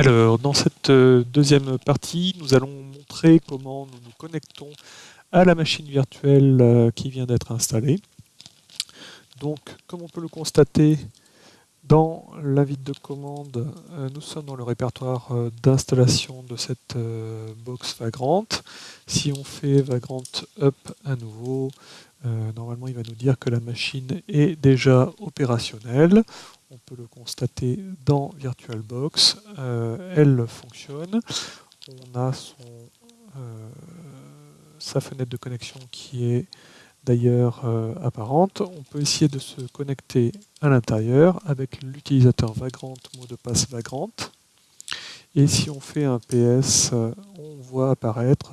Alors, dans cette euh, deuxième partie, nous allons montrer comment nous nous connectons à la machine virtuelle euh, qui vient d'être installée. Donc, comme on peut le constater, dans l'invite de commande, euh, nous sommes dans le répertoire d'installation de cette box Vagrant. Si on fait Vagrant Up à nouveau, normalement il va nous dire que la machine est déjà opérationnelle on peut le constater dans VirtualBox, euh, elle fonctionne. On a euh, sa fenêtre de connexion qui est d'ailleurs euh, apparente. On peut essayer de se connecter à l'intérieur avec l'utilisateur Vagrant, mot de passe Vagrant. Et si on fait un PS, on voit apparaître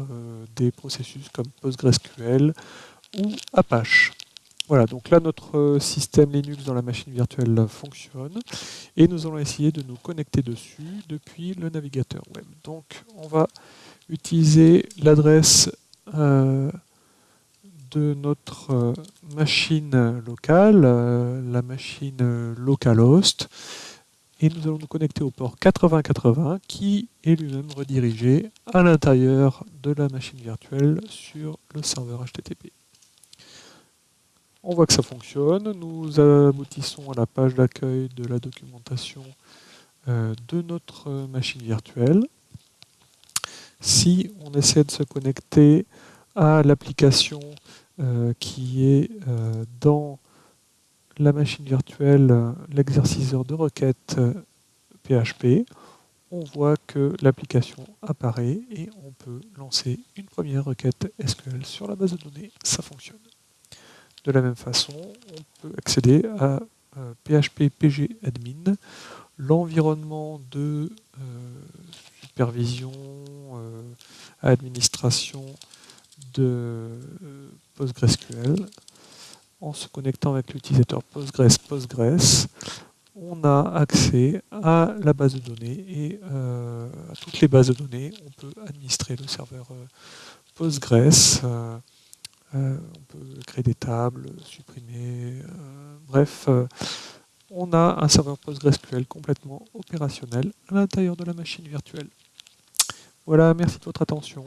des processus comme PostgreSQL ou Apache. Voilà, donc là notre euh, système Linux dans la machine virtuelle fonctionne et nous allons essayer de nous connecter dessus depuis le navigateur web. Donc on va utiliser l'adresse euh, de notre euh, machine locale, la machine localhost, et nous allons nous connecter au port 8080 qui est lui-même redirigé à l'intérieur de la machine virtuelle sur le serveur HTTP. On voit que ça fonctionne. Nous aboutissons à la page d'accueil de la documentation euh, de notre machine virtuelle. Si on essaie de se connecter à l'application euh, qui est euh, dans la machine virtuelle, l'exerciceur de requête PHP, on voit que l'application apparaît et on peut lancer une première requête SQL sur la base de données. Ça fonctionne. De la même façon, on peut accéder à PHP euh, PG Admin, l'environnement de euh, supervision, euh, administration de PostgreSQL. En se connectant avec l'utilisateur Postgres Postgres, on a accès à la base de données et à toutes les bases de données. On peut administrer le serveur Postgres. Euh, on peut créer des tables, supprimer, euh, bref, euh, on a un serveur PostgreSQL complètement opérationnel à l'intérieur de la machine virtuelle. Voilà, merci de votre attention.